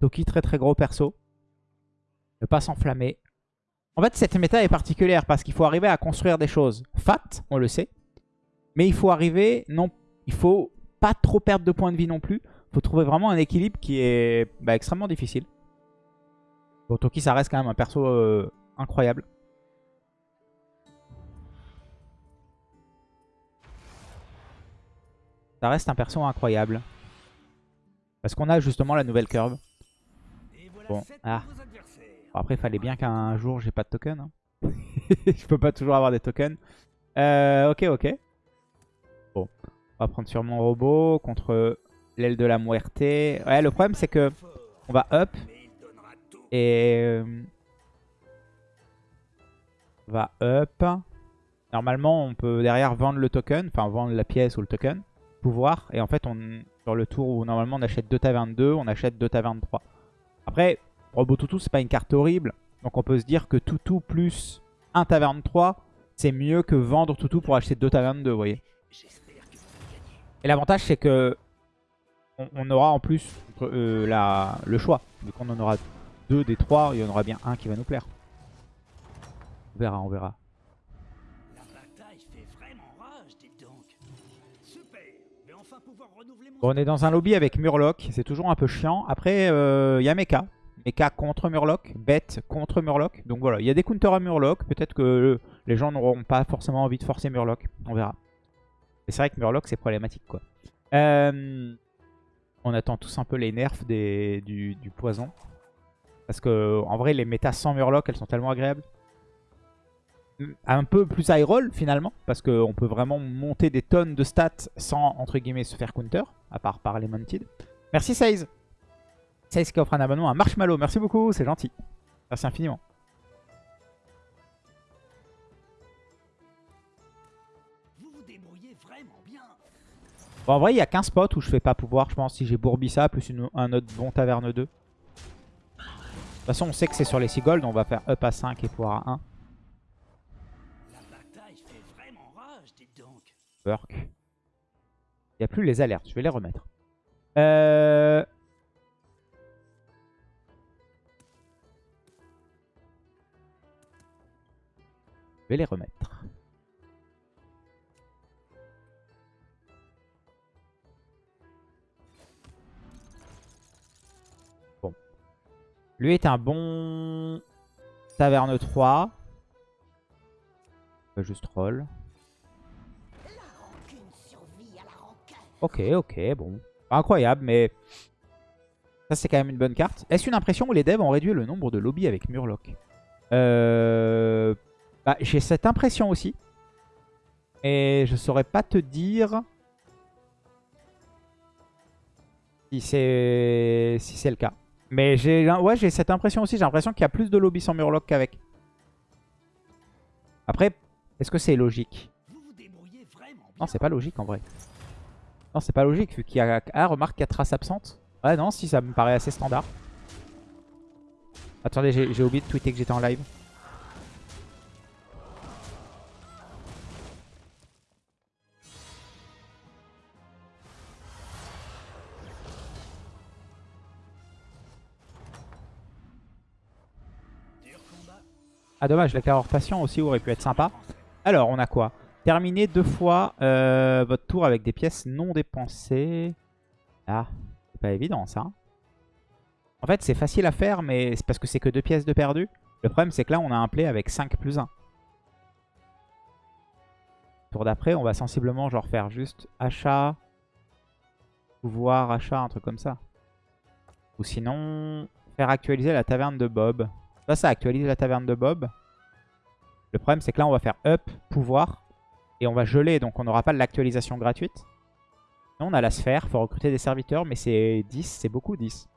Toki, très très gros perso. Ne pas s'enflammer. En fait, cette méta est particulière parce qu'il faut arriver à construire des choses fat, on le sait. Mais il faut arriver, non, il faut pas trop perdre de points de vie non plus. Il faut trouver vraiment un équilibre qui est bah, extrêmement difficile. Bon, Toki, ça reste quand même un perso euh, incroyable. Ça reste un perso incroyable. Parce qu'on a justement la nouvelle curve. Bon, ah. Bon, après, il fallait bien qu'un jour, j'ai pas de token. Hein. je peux pas toujours avoir des tokens. Euh, ok, ok. Bon, on va prendre sur mon robot contre l'aile de la muerte. Ouais, le problème, c'est que on va up. Et... Euh, on va up. Normalement, on peut derrière vendre le token. Enfin, vendre la pièce ou le token. Pouvoir. Et en fait, on, sur le tour où normalement on achète 2 tavernes 2, on achète 2 tavernes 3. Après, Robot Toutou, c'est pas une carte horrible. Donc on peut se dire que Toutou plus 1 taverne 3, c'est mieux que vendre Toutou pour acheter 2 tavernes 2, vous voyez. Et l'avantage, c'est que on, aura en plus euh, la, le choix. Vu qu'on en aura 2 des 3, il y en aura bien un qui va nous plaire. On verra, on verra. On est dans un lobby avec Murloc, c'est toujours un peu chiant. Après, il euh, y a Mecha. Mecha contre Murloc, Bête contre Murloc. Donc voilà, il y a des counters à Murloc. Peut-être que les gens n'auront pas forcément envie de forcer Murloc. On verra. Mais c'est vrai que Murloc, c'est problématique, quoi. Euh, on attend tous un peu les nerfs du, poison. Parce que en vrai, les métas sans Murloc, elles sont tellement agréables. Un peu plus high roll finalement, parce qu'on peut vraiment monter des tonnes de stats sans, entre guillemets, se faire counter, à part par les Mounted. Merci Seize Seize qui offre un abonnement à Marshmallow, merci beaucoup, c'est gentil. Merci infiniment. Bon, en vrai, il y a qu'un spot où je fais pas pouvoir, je pense, si j'ai Bourbissa plus un autre bon Taverne 2. De toute façon, on sait que c'est sur les 6 gold, on va faire up à 5 et pouvoir à 1. Il n'y a plus les alertes. Je vais les remettre. Euh... Je vais les remettre. Bon. Lui est un bon taverne 3. On va juste roll. Ok, ok, bon. incroyable, mais ça c'est quand même une bonne carte. Est-ce une impression où les devs ont réduit le nombre de lobbies avec Murloc euh... bah, J'ai cette impression aussi. Et je saurais pas te dire si c'est si c'est le cas. Mais j'ai ouais, j'ai cette impression aussi. J'ai l'impression qu'il y a plus de lobbies sans Murloc qu'avec. Après, est-ce que c'est logique? Non, c'est pas logique en vrai. Non, c'est pas logique vu qu'il y a... Ah, remarque qu'il y a trace absente. Ouais, non, si, ça me paraît assez standard. Attendez, j'ai oublié de tweeter que j'étais en live. Ah dommage, la carrière patient aussi aurait pu être sympa. Alors, on a quoi? Terminez deux fois euh, votre tour avec des pièces non dépensées. Ah, c'est pas évident ça. En fait, c'est facile à faire, mais c'est parce que c'est que deux pièces de perdu. Le problème, c'est que là, on a un play avec 5 plus 1. Tour d'après, on va sensiblement genre faire juste achat, pouvoir, achat, un truc comme ça. Ou sinon, faire actualiser la taverne de Bob. Ça, ça actualise la taverne de Bob. Le problème, c'est que là, on va faire up, pouvoir. Et on va geler, donc on n'aura pas l'actualisation gratuite. on a la sphère, il faut recruter des serviteurs, mais c'est 10, c'est beaucoup 10.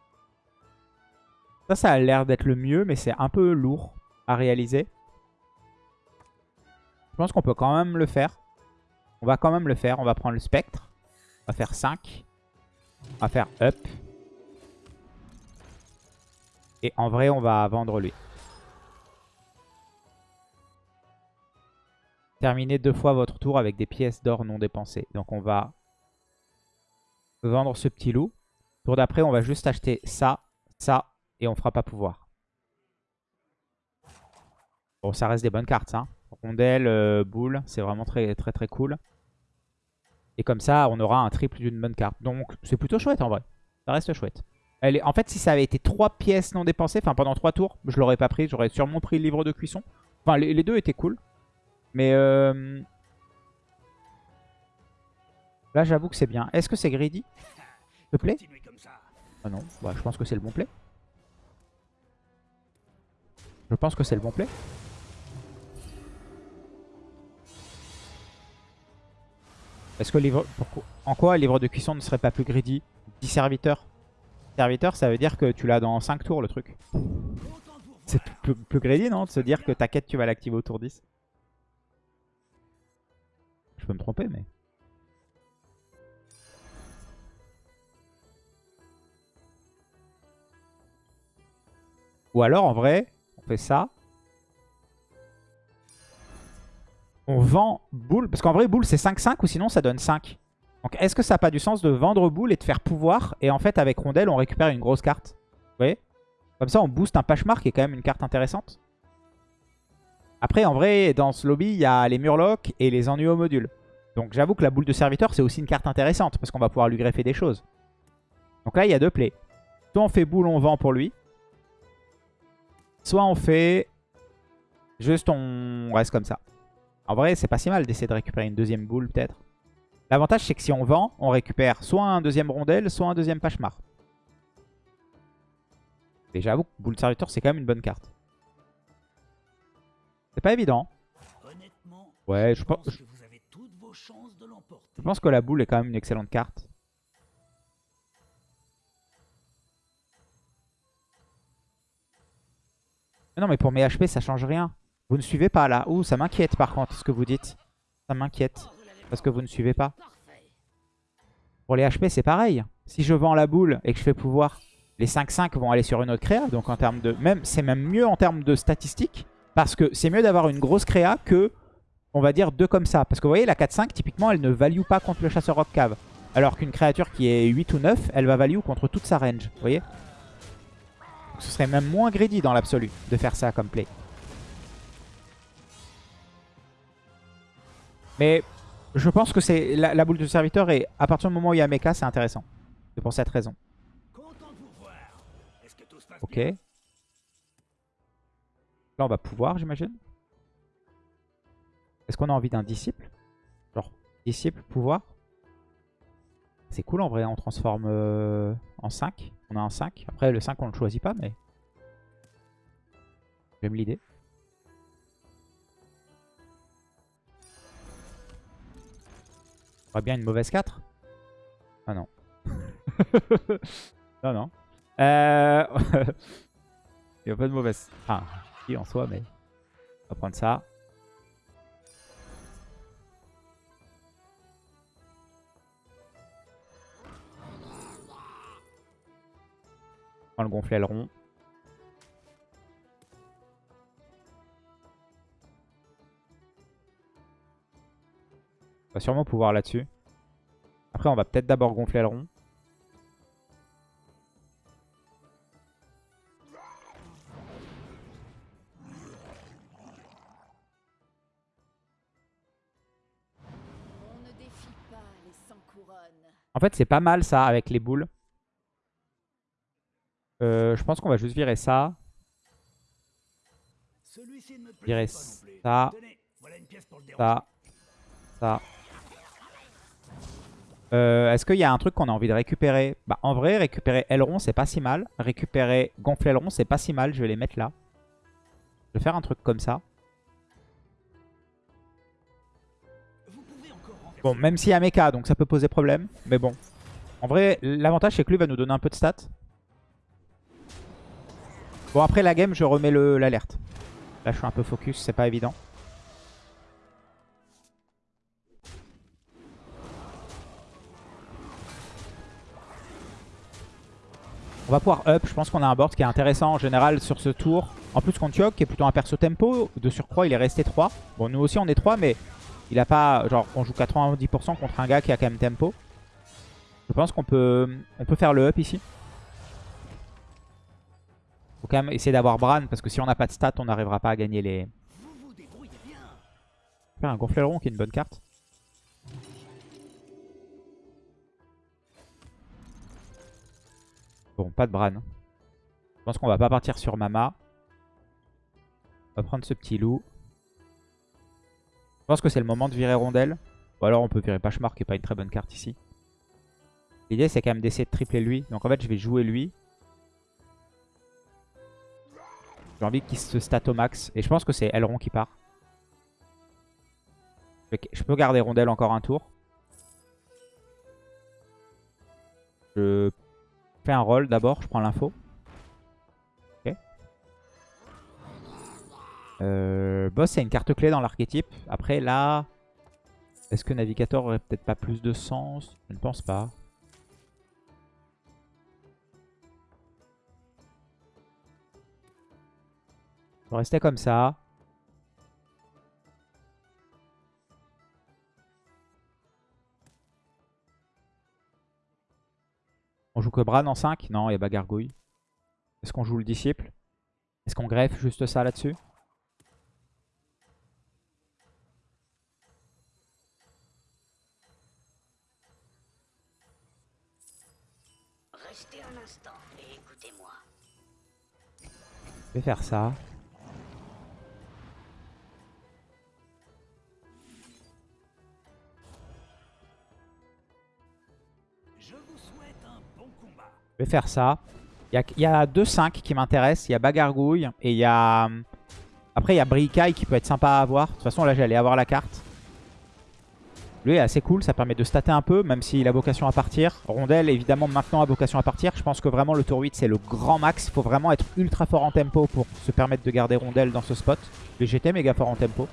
Ça, ça a l'air d'être le mieux, mais c'est un peu lourd à réaliser. Je pense qu'on peut quand même le faire. On va quand même le faire. On va prendre le spectre. On va faire 5. On va faire up. Et en vrai, on va vendre lui. Terminez deux fois votre tour avec des pièces d'or non dépensées. Donc on va vendre ce petit loup. Tour d'après, on va juste acheter ça, ça, et on fera pas pouvoir. Bon, ça reste des bonnes cartes, ça. Rondelle, euh, boule, c'est vraiment très très très cool. Et comme ça, on aura un triple d'une bonne carte. Donc, c'est plutôt chouette en vrai. Ça reste chouette. En fait, si ça avait été 3 pièces non dépensées, enfin pendant 3 tours, je l'aurais pas pris. J'aurais sûrement pris le livre de cuisson. Enfin, les, deux étaient cool. Mais euh... là, j'avoue que c'est bien. Est-ce que c'est greedy? S'il te plaît? Ah non, bah, je pense que c'est le bon play. Je pense que c'est le bon play. Est-ce que livre... En quoi le livre de cuisson ne serait pas plus greedy? 10 serviteurs. Serviteur, ça veut dire que tu l'as dans 5 tours le truc. C'est plus, greedy, non? De se dire que ta quête, tu vas l'activer au tour 10. Peux me tromper, mais... Ou alors, en vrai, on fait ça. On vend boule. Parce qu'en vrai, boule, c'est 5-5 ou sinon, ça donne 5. Donc, est-ce que ça n'a pas du sens de vendre boule et de faire pouvoir Et en fait, avec rondelle, on récupère une grosse carte? Vous voyez? Comme ça, on booste un Pashmar qui est quand même une carte intéressante. Après, en vrai, dans ce lobby, il y a les Murlocs et les ennuis au module. Donc, j'avoue que la boule de serviteur, c'est aussi une carte intéressante parce qu'on va pouvoir lui greffer des choses. Donc là, il y a deux plays. Soit on fait boule, on vend pour lui. Soit on fait... Juste, on reste comme ça. En vrai, c'est pas si mal d'essayer de récupérer une deuxième boule, peut-être. L'avantage, c'est que si on vend, on récupère soit un deuxième rondelle, soit un deuxième Pachemar. Et j'avoue que boule serviteur, c'est quand même une bonne carte. C'est pas évident. Ouais, je pense, je... je pense que la boule est quand même une excellente carte. non, mais pour mes HP, ça change rien. Vous ne suivez pas là. Ouh, ça m'inquiète par contre ce que vous dites. Ça m'inquiète. Parce que vous ne suivez pas. Pour les HP, c'est pareil. Si je vends la boule et que je fais pouvoir, les 5-5 vont aller sur une autre créa. Donc en termes de... même C'est même mieux en termes de statistiques. Parce que c'est mieux d'avoir une grosse créa que, on va dire, deux comme ça. Parce que vous voyez, la 4-5, typiquement, elle ne value pas contre le chasseur rock cave. Alors qu'une créature qui est 8 ou 9, elle va value contre toute sa range. Vous voyez Ce serait même moins greedy dans l'absolu de faire ça comme play. Mais je pense que c'est la, boule de serviteur et à partir du moment où il y a mecha, c'est intéressant. C'est pour cette raison. Ok. Là, on va pouvoir, j'imagine. Est-ce qu'on a envie d'un disciple? Genre, disciple, pouvoir? C'est cool en vrai, on transforme euh, en 5. On a un 5. Après, le 5, on ne le choisit pas, mais... J'aime l'idée. On bien une mauvaise 4 Ah non. non, non. Euh... Il n'y a pas de mauvaise... Enfin, si en soi, mais... On va prendre ça. Prend le gonfler aileron. On va sûrement pouvoir là-dessus. Après, on va peut-être d'abord gonfler le rond. En fait, c'est pas mal ça avec les boules. Euh, je pense qu'on va juste virer ça. Virer ça. Ça. Ça. Euh, est-ce qu'il y a un truc qu'on a envie de récupérer? Bah en vrai, récupérer aileron, c'est pas si mal. Récupérer gonfler aileron, c'est pas si mal. Je vais les mettre là. Je vais faire un truc comme ça. Bon, même s'il y a mecha, donc ça peut poser problème. Mais bon. En vrai, l'avantage, c'est que lui va nous donner un peu de stats. Bon, après la game, je remets l'alerte. Là, je suis un peu focus, c'est pas évident. On va pouvoir up. Je pense qu'on a un board qui est intéressant en général sur ce tour. En plus, contre Yok, qui est plutôt un perso tempo. De surcroît, il est resté 3. Bon, nous aussi, on est 3, mais il a pas... Genre, on joue 90% contre un gars qui a quand même tempo. Je pense qu'on peut, on peut faire le up ici. Quand même essayer d'avoir Bran parce que si on n'a pas de stats, on n'arrivera pas à gagner les... Faire un gonfleron qui est une bonne carte. Bon, pas de Bran. Je pense qu'on va pas partir sur Mama. On va prendre ce petit loup. Je pense que c'est le moment de virer Rondelle. Ou alors on peut virer Pachemar qui est pas une très bonne carte ici. L'idée c'est quand même d'essayer de tripler lui. Donc en fait je vais jouer lui. J'ai envie qu'il se stat au max. Et je pense que c'est Elron qui part. Je peux garder Rondelle encore un tour. Je fais un roll d'abord, je prends l'info. Ok. Euh, boss, c'est une carte clé dans l'archétype. Après, là, est-ce que Navigator aurait peut-être pas plus de sens? Je ne pense pas. On va rester comme ça. On joue que Bran en 5 Non, il y a Bagargouille. Est-ce qu'on joue le disciple? Est-ce qu'on greffe juste ça là-dessus? Restez un instant et écoutez-moi. Je vais faire ça. Je vais faire ça. Il y a, a deux 5 qui m'intéressent. Il y a Bagargouille et il y a... Après, il y a Bricaille qui peut être sympa à avoir. De toute façon, là, j'allais avoir la carte. Lui est assez cool, ça permet de stater un peu, même s'il a vocation à partir. Rondelle, évidemment, maintenant a vocation à partir. Je pense que vraiment, le tour 8, c'est le grand max. Il faut vraiment être ultra fort en tempo pour se permettre de garder Rondelle dans ce spot. Mais j'étais méga fort en tempo.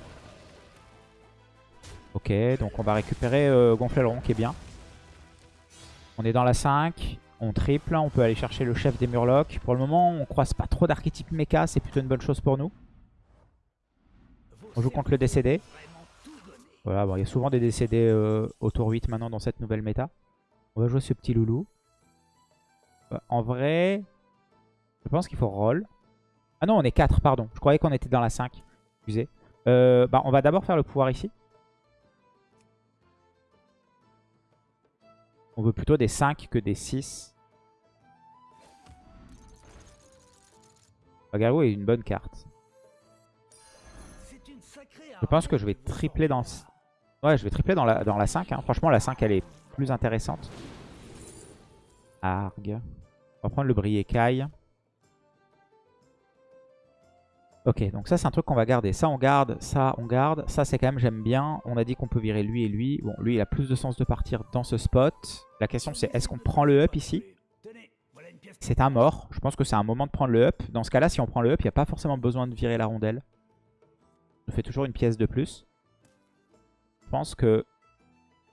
Ok, donc on va récupérer euh, Gonfleron, qui est bien. On est dans la 5. On triple, on peut aller chercher le chef des Murlocs. Pour le moment, on croise pas trop d'archétypes mecha, c'est plutôt une bonne chose pour nous. On joue contre le décédé. Voilà, bon, il y a souvent des décédés euh, au tour 8 maintenant dans cette nouvelle méta. On va jouer ce petit loulou. Bah, en vrai, je pense qu'il faut roll. Ah non, on est 4, pardon. Je croyais qu'on était dans la 5. Excusez. Euh, bah, on va d'abord faire le pouvoir ici. On veut plutôt des 5 que des 6. Bagarou est une bonne carte. Je pense que je vais tripler dans... Ouais, je vais tripler dans la, dans la 5. hein. Franchement, la 5, elle est plus intéressante. Arg. On va prendre le Briécaille. Ok, donc ça, c'est un truc qu'on va garder. Ça, on garde. Ça, on garde. Ça, c'est quand même, j'aime bien. On a dit qu'on peut virer lui et lui. Bon, lui, il a plus de sens de partir dans ce spot. La question, c'est est-ce qu'on prend le up ici? C'est un mort. Je pense que c'est un moment de prendre le up. Dans ce cas-là, si on prend le up, il n'y a pas forcément besoin de virer la rondelle. Je fais toujours une pièce de plus. Je pense que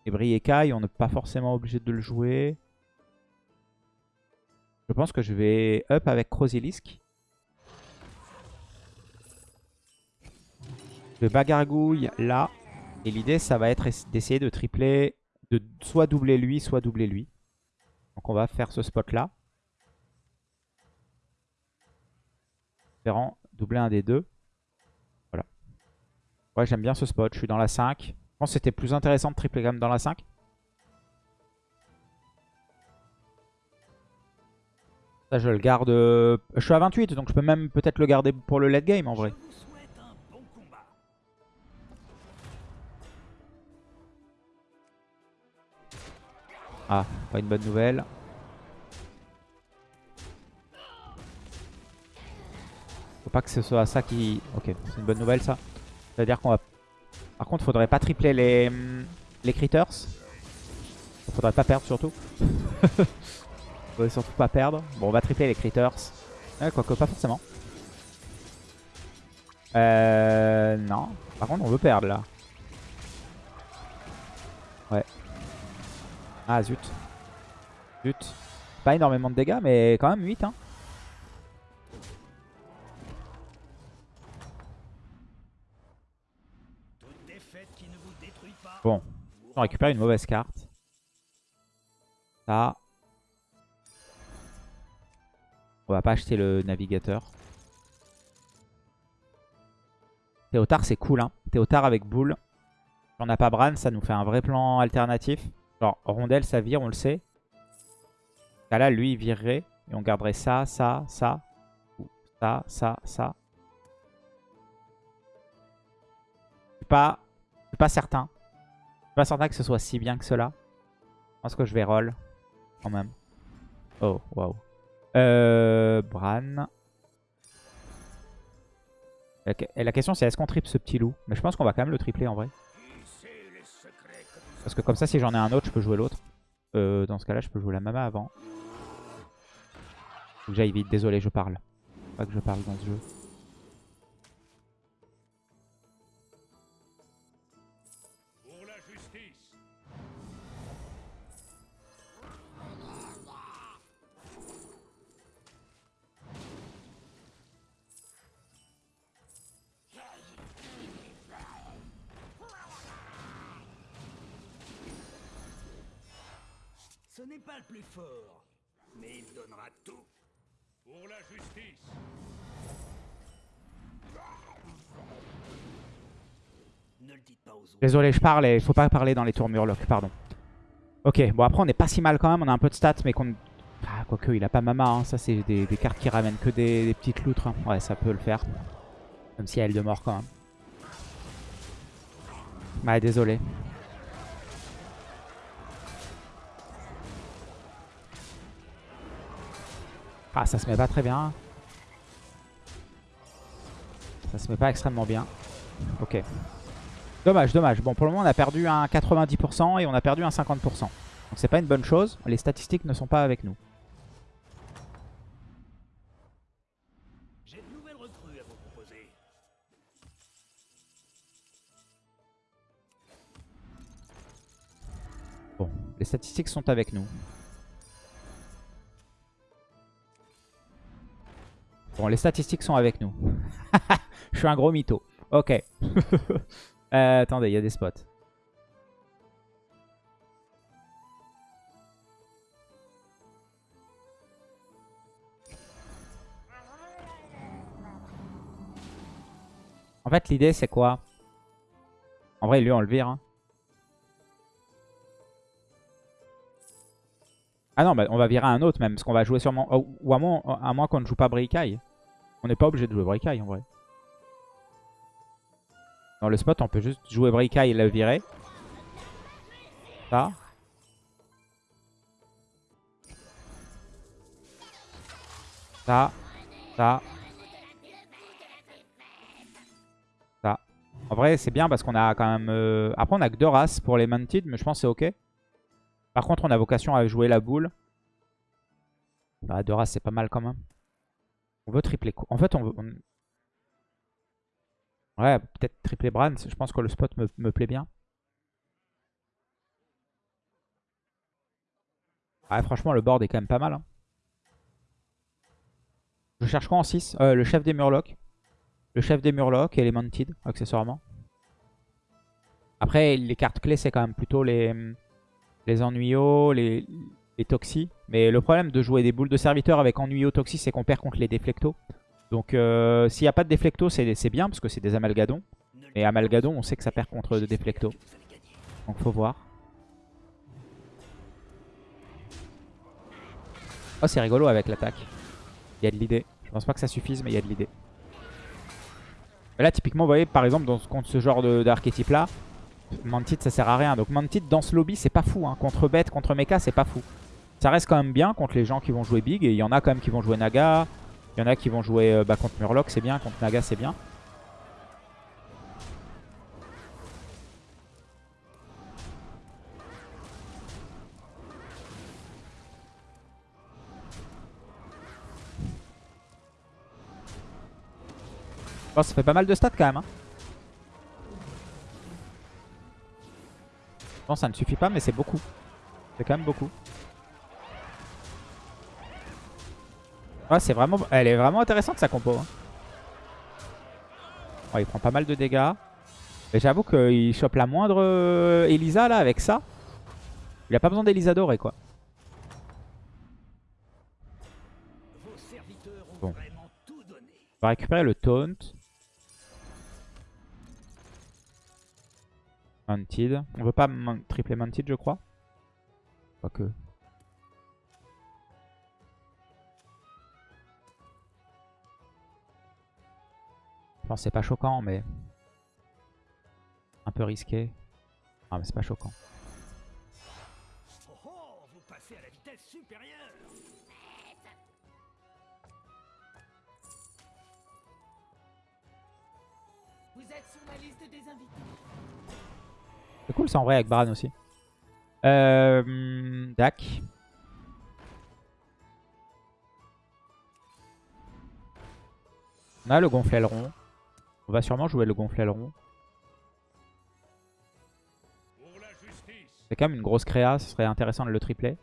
les Briécailles, on n'est pas forcément obligé de le jouer. Je pense que je vais up avec Crozilisk. Je bagargouille là. Et l'idée, ça va être d'essayer de tripler, de soit doubler lui, soit doubler lui. Donc on va faire ce spot là. Doubler un des deux. Voilà. Ouais, j'aime bien ce spot. Je suis dans la 5. Je pense que c'était plus intéressant de tripler quand même dans la 5. Ça, je le garde... euh, Je suis à 28, donc je peux même peut-être le garder pour le late game en vrai. Ah, pas une bonne nouvelle. Faut pas que ce soit ça qui... Ok, c'est une bonne nouvelle ça. C'est-à-dire qu'on va... Par contre, faudrait pas tripler les, les critters. Faudrait pas perdre surtout. faudrait surtout pas perdre. Bon, on va tripler les critters. Ouais, quoique pas forcément. Euh... Non. Par contre, on veut perdre là. Ah zut. Zut. Pas énormément de dégâts, mais quand même 8. Hein. Bon. On récupère une mauvaise carte. Ça. On va pas acheter le navigateur. Théotard, c'est cool. Hein. Théotard avec boule. On n'a pas Bran, ça nous fait un vrai plan alternatif. Genre, Rondelle, ça vire, on le sait. Là, là, lui, il virerait. Et on garderait ça, ça, ça. Ou Ça, ça, ça. Je suis pas, je suis pas certain. Je suis pas certain que ce soit si bien que cela. Je pense que je vais roll. Quand même. Oh, waouh. Euh, Bran. Et la question c'est est-ce qu'on triple ce petit loup? Mais je pense qu'on va quand même le tripler en vrai. Parce que comme ça si j'en ai un autre je peux jouer l'autre. Euh, dans ce cas là je peux jouer la mama avant. Faut que j'aille vite, désolé je parle. Faut Pas que je parle dans ce jeu. N'est pas le plus fort, mais il donnera tout. Pour la justice. Ne le dites pas aux autres. Désolé je parle et il faut pas parler dans les tours Murloc, pardon. Ok, bon après on est pas si mal quand même, on a un peu de stats mais qu'on... Ah, quoique il a pas Mama, hein. ça c'est des, des cartes qui ramènent que des, des petites loutres. hein. Ouais ça peut le faire. Même si elle de mort quand même. Ouais désolé. Ah ça se met pas très bien. Ça se met pas extrêmement bien. Ok. Dommage, dommage. Bon, pour le moment, on a perdu un 90% et on a perdu un 50%. Donc, c'est pas une bonne chose. Les statistiques ne sont pas avec nous. J'ai de nouvelles recrues à vous proposer. Bon, les statistiques sont avec nous. Bon, les statistiques sont avec nous. Je suis un gros mytho. Ok. Euh, attendez, il y a des spots. En fait, l'idée, c'est quoi? En vrai, lui, on le vire. hein. Ah non, bah, on va virer un autre même, parce qu'on va jouer sûrement... oh, ou à moins, qu'on ne joue pas Bricaille. On n'est pas obligé de jouer Bricaille en vrai. Dans le spot, on peut juste jouer Bricaille et le virer. Ça. Ça. Ça. Ça. En vrai, c'est bien parce qu'on a quand même... euh, Après, on a que deux races pour les Mantid, mais je pense que c'est ok. Par contre, on a vocation à jouer la boule. Bah, races, c'est pas mal quand même. On veut tripler... En fait, on veut... Ouais, peut-être tripler Bran. Je pense que le spot me, me plaît bien. Ouais, franchement, le board est quand même pas mal. hein. Je cherche quoi en 6 Euh, Le chef des Murlocs. Le chef des Murlocs et les Mounted, accessoirement. Après, les cartes clés, c'est quand même plutôt les, les Ennuyos, les, les Toxi. Mais le problème de jouer des boules de serviteurs avec Ennuyos Toxi, c'est qu'on perd contre les Déflectos. Donc, euh, s'il n'y a pas de Déflecto, c'est bien, parce que c'est des Amalgadons. Mais Amalgadon, on sait que ça perd contre des Déflectos. Donc, faut voir. Oh, c'est rigolo avec l'attaque. Il y a de l'idée. Je pense pas que ça suffise, mais il y a de l'idée. Là, typiquement, vous voyez, par exemple, dans, contre ce genre d'archétype-là, Mantid, ça sert à rien. Donc Mantid, dans ce lobby, c'est pas fou. hein. Contre Bête, contre Mecha, c'est pas fou. Ça reste quand même bien contre les gens qui vont jouer Big. Et il y en a quand même qui vont jouer Naga. Il y en a qui vont jouer euh, bah, contre Murloc, c'est bien. Contre Naga, c'est bien. Bon, ça fait pas mal de stats quand même. Hein. Bon, ça ne suffit pas, mais c'est beaucoup. C'est quand même beaucoup. Ouais, c'est vraiment... Elle est vraiment intéressante sa compo. hein. Il prend pas mal de dégâts. Mais j'avoue qu'il chope la moindre euh, Elisa là avec ça. Il a pas besoin d'Elisa dorée quoi. Bon. On va récupérer le taunt. Mounted. On veut pas tripler Mounted, je crois. Quoique. Je pense que c'est pas choquant, mais... Un peu risqué. Ah, mais c'est pas choquant. C'est cool ça en vrai avec Bran aussi. Euh, Dak. On a le gonfle aileron. On va sûrement jouer le gonfle aileron. C'est quand même une grosse créa, ce serait intéressant de le tripler.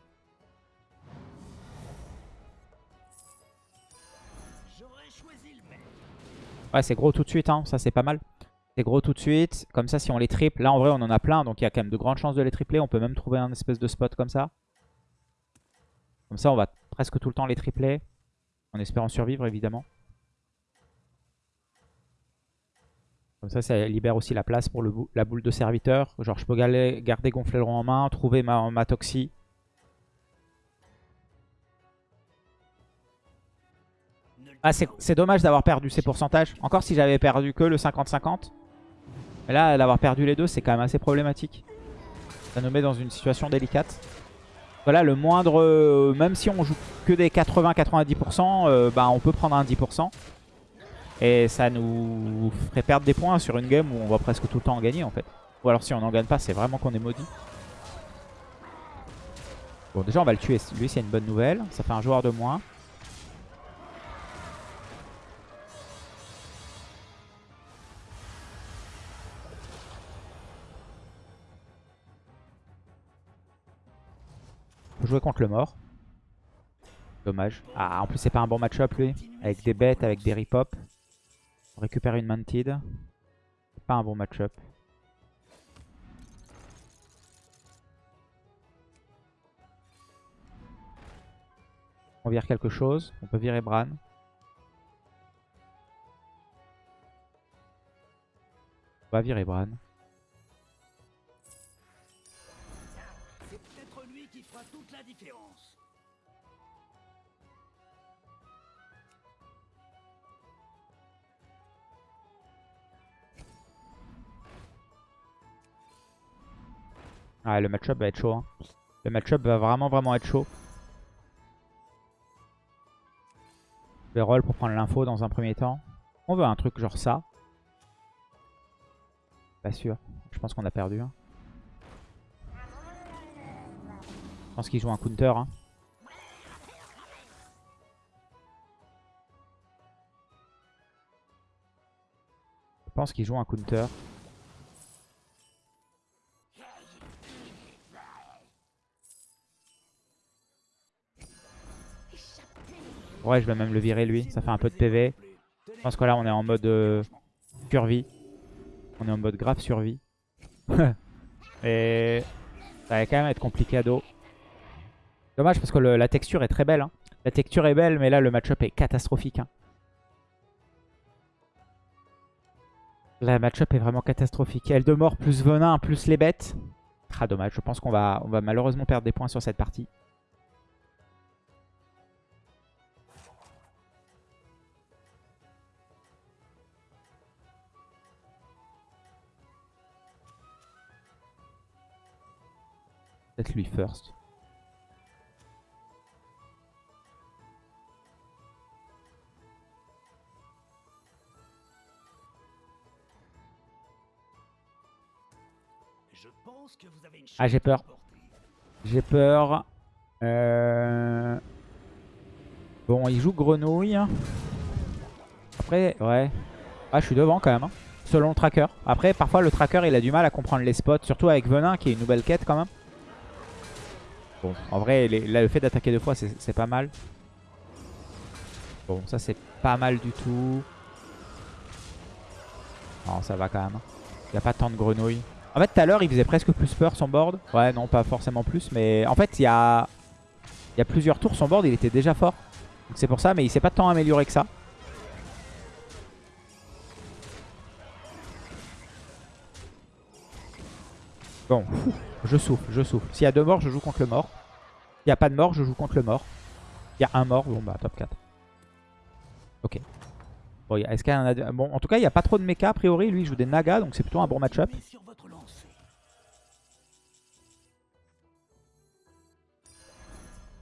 Ouais, c'est gros tout de suite, hein. ça c'est pas mal. Gros tout de suite. Comme ça, si on les triple, là en vrai on en a plein, donc il y a quand même de grandes chances de les tripler. On peut même trouver un espèce de spot comme ça. Comme ça, on va presque tout le temps les tripler. En espérant survivre, évidemment. Comme ça, ça libère aussi la place pour le la boule de serviteur. Genre, je peux galer- garder Gonflaileron en main, trouver ma, ma Toxie. Ah, c'est dommage d'avoir perdu ces pourcentages. Encore si j'avais perdu que le 50-50. Mais là, d'avoir perdu les deux, c'est quand même assez problématique. Ça nous met dans une situation délicate. Voilà, le moindre... euh, même si on joue que des 80-90%, euh, bah, on peut prendre un 10%. Et ça nous ferait perdre des points sur une game où on va presque tout le temps en gagner, en fait. Ou alors si on n'en gagne pas, c'est vraiment qu'on est maudit. Bon, déjà, on va le tuer. Lui, c'est une bonne nouvelle. Ça fait un joueur de moins. Jouer contre le mort. Dommage. Ah, en plus, c'est pas un bon match-up, lui. Avec des bêtes, avec des rip-hop. On récupère une Mantid. Pas un bon match-up. On vire quelque chose. On peut virer Bran. On va virer Bran. Ah, le match-up va être chaud. hein. Le match-up va vraiment, vraiment être chaud. Je vais roll pour prendre l'info dans un premier temps. On veut un truc genre ça. Pas sûr. Je pense qu'on a perdu. hein. Je pense qu'il joue un counter. hein. Je pense qu'il joue un counter. Ouais, je vais même le virer lui. Ça fait un peu de PV. Je pense que là, on est en mode euh, survie. On est en mode grave survie. Et ça va quand même être compliqué à dos. Dommage parce que la texture est très belle. hein. La texture est belle, mais là, le match-up est catastrophique. hein. La match-up est vraiment catastrophique. Eldemort plus Venin plus les bêtes. Ah, dommage. Je pense qu'on va, on va malheureusement perdre des points sur cette partie. Lui first. Je pense que vous avez une Ah, j'ai peur. J'ai peur. Euh... Bon, il joue grenouille. Après, ouais. Ah, je suis devant quand même. hein. Selon le tracker. Après, parfois, le tracker, il a du mal à comprendre les spots. Surtout avec Venin, qui est une nouvelle quête quand même. Bon, en vrai, les- là, le fait d'attaquer deux fois, c'est pas mal. Bon, ça, c'est pas mal du tout. Non, ça va quand même. Il n'y a pas tant de grenouilles. En fait, tout à l'heure, il faisait presque plus peur son board. Ouais, non, pas forcément plus. Mais en fait, il y a, il y a plusieurs tours, son board, il était déjà fort. Donc c'est pour ça, mais il s'est pas tant amélioré que ça. Bon, je souffle, je souffle. S'il y a deux morts, je joue contre le mort. S'il n'y a pas de mort, je joue contre le mort. Il y a un mort, bon bah top 4. Ok. Bon, est-ce qu'il y en a Bon, en tout cas, il n'y a pas trop de mecha a priori. Lui, il joue des nagas, donc c'est plutôt un bon match-up.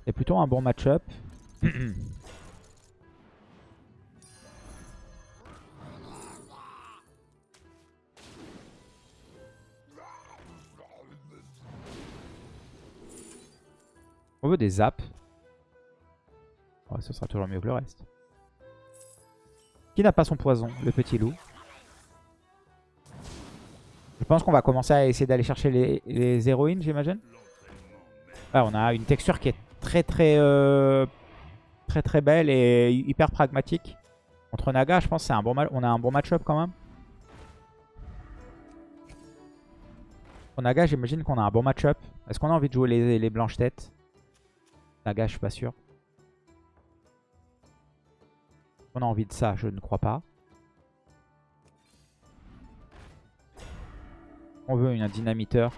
C'est plutôt un bon match-up. On veut des zaps. Ouais, ce sera toujours mieux que le reste. Qui n'a pas son poison Le petit loup? Je pense qu'on va commencer à essayer d'aller chercher les, héroïnes, j'imagine. Ouais, on a une texture qui est très très euh, très très belle et hyper pragmatique. Contre Naga, je pense c'est un bon on a un bon match-up quand même. Contre Naga, j'imagine qu'on a un bon match-up. Est-ce qu'on a envie de jouer les blanches têtes? Naga, je suis pas sûr. On a envie de ça, je ne crois pas. On veut un dynamiteur.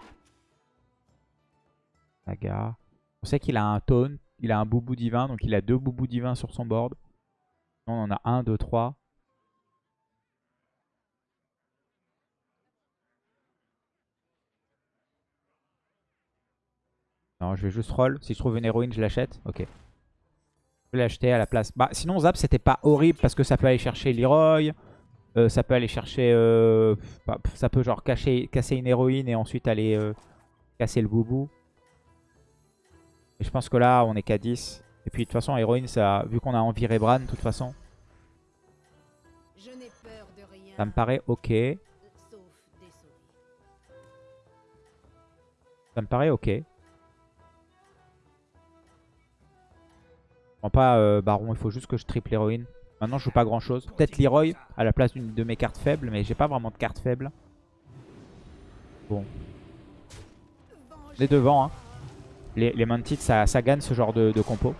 Naga. On sait qu'il a un taunt, il a un boubou divin, donc il a deux boubous divins sur son board. On en a un, deux, trois. Non, je vais juste roll. Si je trouve une héroïne, je l'achète. Ok. Je vais l'acheter à la place. Bah, sinon, Zap, c'était pas horrible parce que ça peut aller chercher Leroy. euh, ça peut aller chercher... euh, bah, ça peut genre cacher, casser une héroïne et ensuite aller euh, casser le boubou. Et je pense que là, on est qu'à 10. Et puis, de toute façon, héroïne, ça, vu qu'on a envie Bran, de toute façon, ça me paraît ok. Ça me paraît ok. Prends pas euh, Baron, il faut juste que je triple héroïne. Maintenant, je joue pas grand chose. Peut-être Leroy à la place de mes cartes faibles, mais j'ai pas vraiment de cartes faibles. Bon, les devant, hein. Les, les ça, gagne ce genre de, de compo.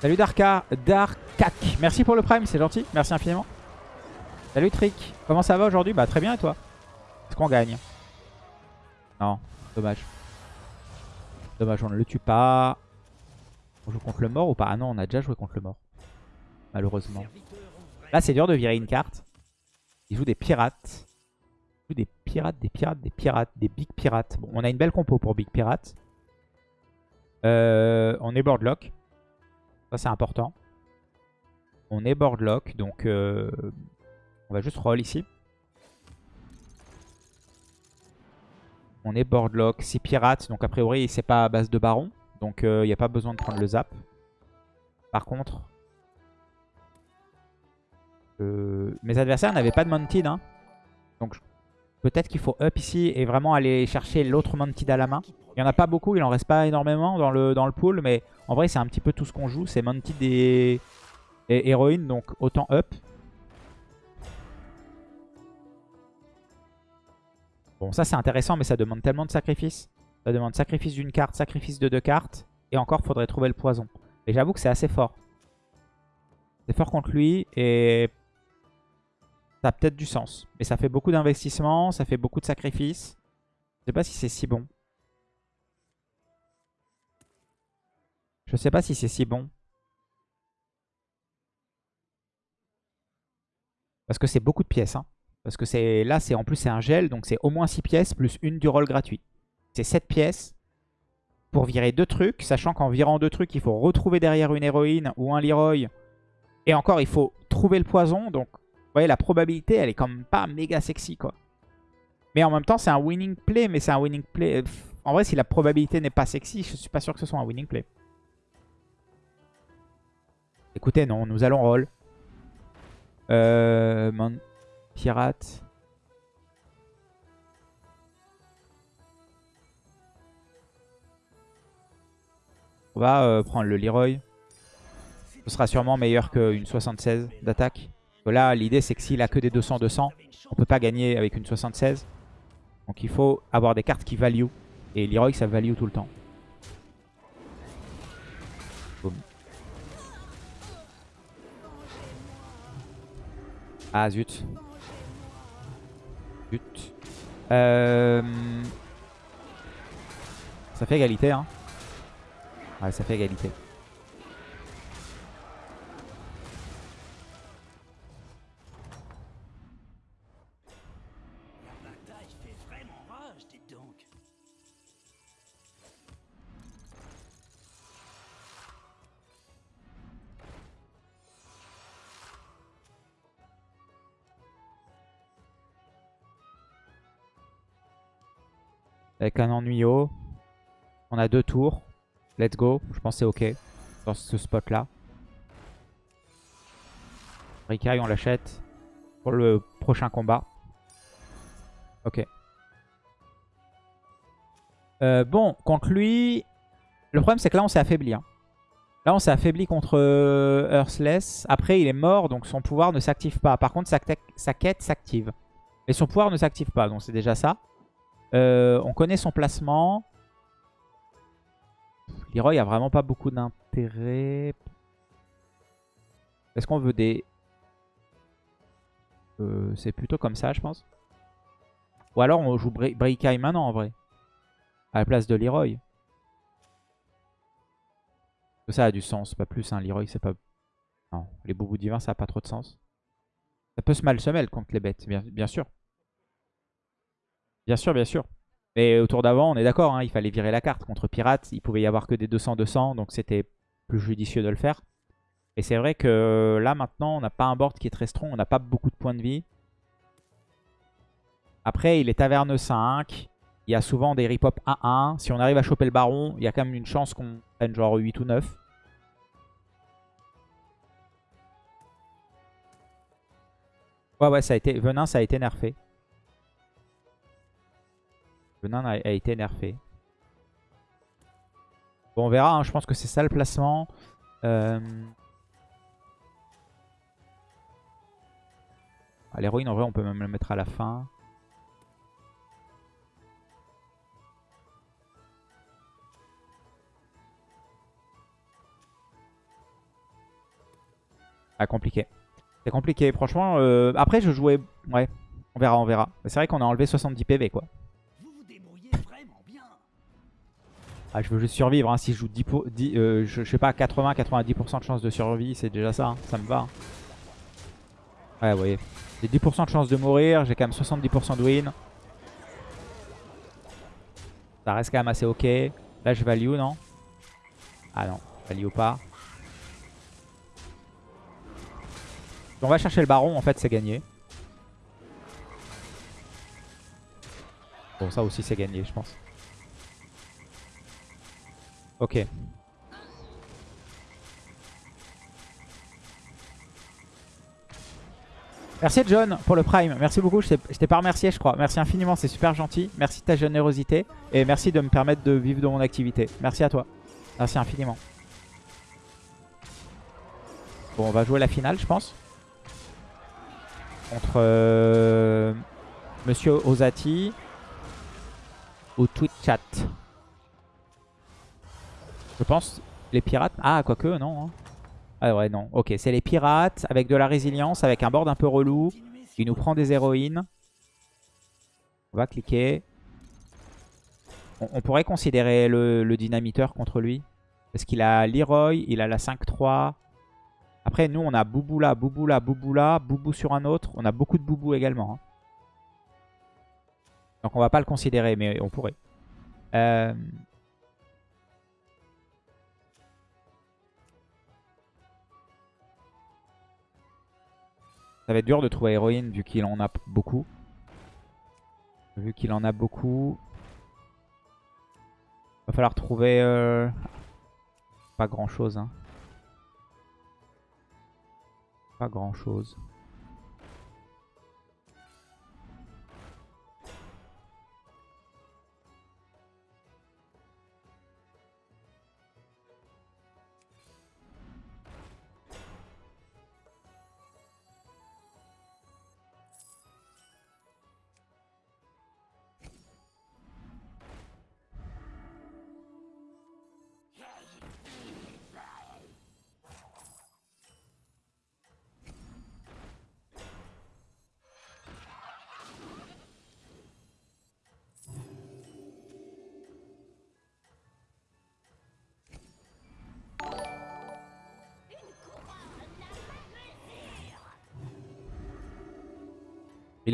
Salut Darka, Darkak. Merci pour le prime, c'est gentil. Merci infiniment. Salut Trick. Comment ça va aujourd'hui? Bah très bien et toi? Est-ce qu'on gagne? Non, dommage. Dommage, on ne le tue pas. On joue contre le mort ou pas? Ah non, on a déjà joué contre le mort. Malheureusement. Là, c'est dur de virer une carte. Il joue des pirates. Il joue des pirates, des pirates, des pirates, des big pirates. Bon, on a une belle compo pour big pirates. Euh, on est boardlock. Ça, c'est important. On est boardlock, donc euh, on va juste roll ici. On est boardlock, 6 pirates, donc a priori c'est pas à base de baron. Donc il n'y a pas besoin de prendre le zap. Par contre, euh, mes adversaires n'avaient pas de Mounted. Hein. Donc peut-être qu'il faut up ici et vraiment aller chercher l'autre Mounted à la main. Il n'y en a pas beaucoup, il en reste pas énormément dans le, dans pool. Mais en vrai c'est un petit peu tout ce qu'on joue. C'est Mounted et, et donc autant up. Bon, ça c'est intéressant, mais ça demande tellement de sacrifices. Ça demande sacrifice d'une carte, sacrifice de deux cartes. Et encore, faudrait trouver le poison. Et j'avoue que c'est assez fort. C'est fort contre lui et ça a peut-être du sens. Mais ça fait beaucoup d'investissement, ça fait beaucoup de sacrifices. Je sais pas si c'est si bon. Je sais pas si c'est si bon. Parce que c'est beaucoup de pièces. Hein. Parce que là, c'est en plus c'est un gel, donc c'est au moins 6 pièces plus une du roll gratuit. C'est 7 pièces pour virer deux trucs, sachant qu'en virant deux trucs, il faut retrouver derrière une héroïne ou un Leroy. Et encore, il faut trouver le poison, donc vous voyez, la probabilité, elle est quand même pas méga sexy, quoi. Mais en même temps, c'est un winning play, mais c'est un winning play... En vrai, si la probabilité n'est pas sexy, je suis pas sûr que ce soit un winning play. Écoutez, non, nous allons roll. Euh... Pirate. On va euh, prendre le Leroy. Ce sera sûrement meilleur qu'une 76 d'attaque. Là, l'idée, c'est que s'il a que des 200-200, on peut pas gagner avec une 76. Donc il faut avoir des cartes qui value. Et Leroy, ça value tout le temps. Boum. Ah zut. Euh... Ça fait égalité, hein. Ouais, ça fait égalité. Avec un ennuyau. On a deux tours. Let's go. Je pense c'est ok. Dans ce spot là. Rikai on l'achète. Pour le prochain combat. Ok. Euh, bon, contre lui... Le problème c'est que là on s'est affaibli. hein. Là on s'est affaibli contre euh, Earthless. Après il est mort donc son pouvoir ne s'active pas. Par contre sa, sa quête s'active. Et son pouvoir ne s'active pas. Donc c'est déjà ça. Euh, on connaît son placement. Leroy a vraiment pas beaucoup d'intérêt. Est-ce qu'on veut des... Euh, c'est plutôt comme ça, je pense. Ou alors on joue Braikai maintenant, en vrai. À la place de Leroy. Ça a du sens, pas plus. Hein. Leroy, c'est pas... Non, les boubous divins, ça a pas trop de sens. Ça peut se mal se mêler contre les bêtes, bien sûr. Bien sûr, bien sûr. Mais au tour d'avant, on est d'accord, hein, il fallait virer la carte. Contre Pirate, il pouvait y avoir que des 200-200, donc c'était plus judicieux de le faire. Et c'est vrai que là, maintenant, on n'a pas un board qui est très strong, on n'a pas beaucoup de points de vie. Après, il est taverne 5, il y a souvent des rip-hop 1-1. Si on arrive à choper le baron, il y a quand même une chance qu'on prenne genre 8 ou 9. Ouais, ouais, ça a été... Venin, ça a été nerfé. Venin a, a été nerfé. Bon, on verra. hein, Je pense que c'est ça le placement. Euh... L'héroïne, en vrai, on peut même le mettre à la fin. Ah, compliqué. C'est compliqué, franchement. euh, Après, je jouais... Ouais, on verra, on verra. C'est vrai qu'on a enlevé 70 PV, quoi. Ah, je veux juste survivre. hein. Si je joue 10, pour- 10, euh, 80-90% de chance de survie, c'est déjà ça. hein. Ça me va. hein. Ouais, vous voyez. J'ai 10% de chance de mourir. J'ai quand même 70% de win. Ça reste quand même assez ok. Là, je value, non? Ah non, value pas. On va chercher le baron, en fait, c'est gagné. Bon, ça aussi, c'est gagné, je pense. Ok. Merci John pour le prime. Merci beaucoup. Je t'ai- pas remercié, je crois. Merci infiniment, c'est super gentil. Merci de ta générosité. Et merci de me permettre de vivre de mon activité. Merci à toi. Merci infiniment. Bon, on va jouer la finale, je pense. Contre euh, Monsieur Ozati ou Twitch Chat. Je pense les pirates. Ah, quoique, non. hein. Ah ouais, non. Ok, c'est les pirates avec de la résilience, avec un board un peu relou. Il nous prend des héroïnes. On va cliquer. On, pourrait considérer le, dynamiteur contre lui. Parce qu'il a Leroy, il a la 5-3. Après, nous, on a Boubou là, Boubou là, Boubou là, Boubou sur un autre. On a beaucoup de Boubou également. hein. Donc on va pas le considérer, mais on pourrait. Euh... Ça va être dur de trouver héroïne vu qu'il en a beaucoup. Vu qu'il en a beaucoup. Va falloir trouver... euh, Pas grand chose. Hein. Pas grand chose.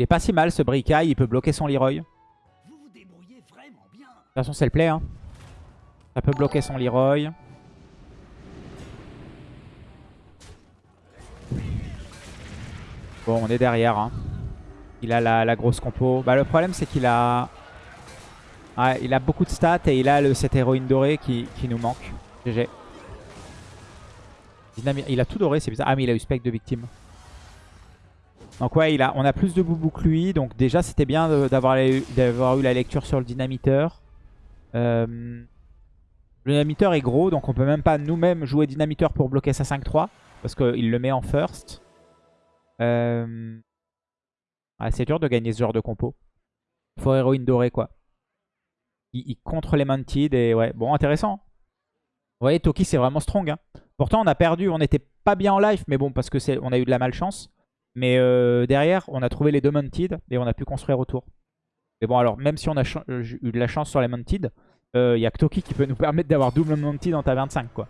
Il est pas si mal ce Bricaille, il peut bloquer son Leroy. De Vous vous débrouillez vraiment bien. toute façon, c'est le play. Hein. Ça peut bloquer son Leroy. Bon, on est derrière. hein. Il a la, la grosse compo. Bah, le problème, c'est qu'il a... Ouais, il a beaucoup de stats et il a le, cette héroïne dorée qui, qui nous manque. GG. Il a tout doré, c'est bizarre. Ah, mais il a eu spec de victime. Donc ouais, il a, on a plus de boubou que lui. Donc déjà, c'était bien d'avoir eu, la lecture sur le dynamiteur. Euh, le dynamiteur est gros, donc on peut même pas nous-mêmes jouer dynamiteur pour bloquer sa 5-3. Parce qu'il le met en first. Euh, c'est dur de gagner ce genre de compo. Faut héroïne dorée, quoi. Il, contre les Mounted et ouais, bon, intéressant. Vous voyez, Toki, c'est vraiment strong. hein. Pourtant, on a perdu, on n'était pas bien en life, mais bon, parce que on a eu de la malchance. Mais euh, derrière, on a trouvé les deux Mounted et on a pu construire autour. Mais bon, alors, même si on a euh, eu de la chance sur les Mounted, il y a que Toki qui peut nous permettre d'avoir double Mounted en taverne 5, quoi.